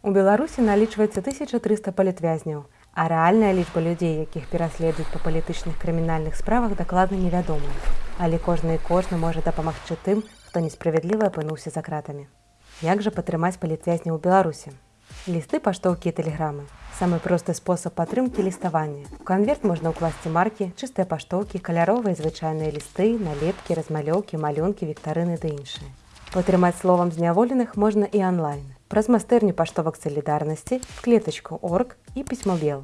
У Беларусі налічваецца 1300 палітвязняў, а рэальная лічба людзей, якіх пераследуюць па палітычных крымінальных справах дакладна невядомая. Але кожны і кожны можа дапамагчы тым, хто несправядліва апынуўся за кратамі. Як жа падтрымаць палітвязня ў Беларусі? Лісты паштоўкі і тэлеграмы. Самы просты спосаб падтрымкі ліставання. У канверт можна ўкласці маркі, чыстыя паштоўкі, каляровыя звычайныя лісты, налепкі, размалёўкі, малюнкі, віктарыны ды іншыя. Падтрымаць словам зняволеных можна і онлайн праз майстэрню паштовак салідарнасці, клетачку орг і пісьмобел.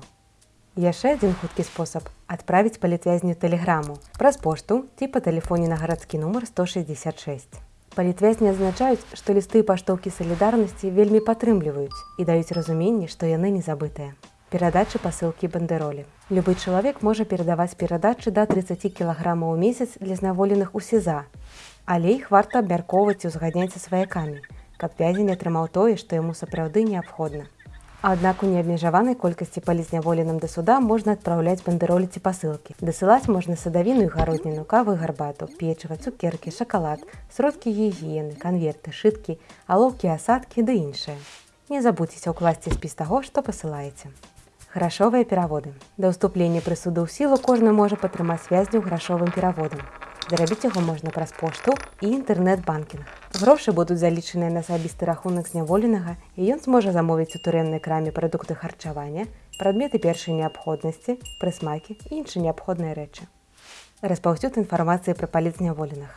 Яшчэ адзін хуткі спосаб адправіць палітвязню тэлеграму праз пошту ці па тэлефоне на гарадскі нумар 166. Палітвязні адзначаюць, што лісты паштоўкі салідарнасці вельмі падтрымліваюць і даюць разуменне, што яны не забытыя. Перадачы пасылкі бандеролі. Любы чалавек можа перадаваць перадачы да 30 кілаграмаў у месяц для зняволеных у сеза, але іх варта абмяркоўваць і ўзгадняць са сваякамі каб вязень атрымаў тое, што яму сапраўды неабходна. Аднак у неабмежаванай колькасці палізняволеным да суда можна адпраўляць бандеролі ці пасылкі. Дасылаць можна садавіну і гародніну, кавы гарбату, печыва, цукеркі, шакалад, сродкі гігіены, канверты, шыткі, алоўкі, асадкі ды іншае. Не забудзьцеся ўкласці спіс таго, што пасылаеце. Грашовыя пераводы. Да ўступлення прысуду ў сілу кожны можа падтрымаць вязню грашовым пераводам. Зарабіць яго можна праз пошту і інтэрнэт-банкінг. Грошы будуць залічаныя на асабісты рахунак зняволенага і ён зможа замовіць у турэмнай краме прадукты харчавання, прадметы першай неабходнасці, прысмакі і іншыя неабходныя рэчы. Распаўсюд інфармацыі пра паліц зняволеных.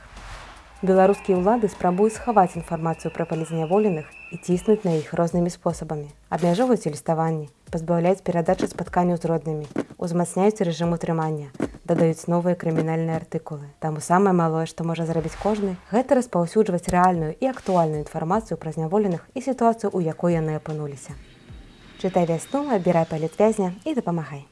Беларускія ўлады спрабуюць схаваць інфармацыю пра палізняволеных і ціснуць на іх рознымі спосабамі. Абмяжоўваюць ліставанні, пазбаўляюць перадачы спатканняў з роднымі, узмацняюць рэжым утрымання, дадаюць новыя крымінальныя артыкулы. Таму самае малое, што можа зрабіць кожны, гэта распаўсюджваць рэальную і актуальную інфармацыю пра зняволеных і сітуацыю, у якой яны апынуліся. Чытай вясну, абірай палітвязня і дапамагай.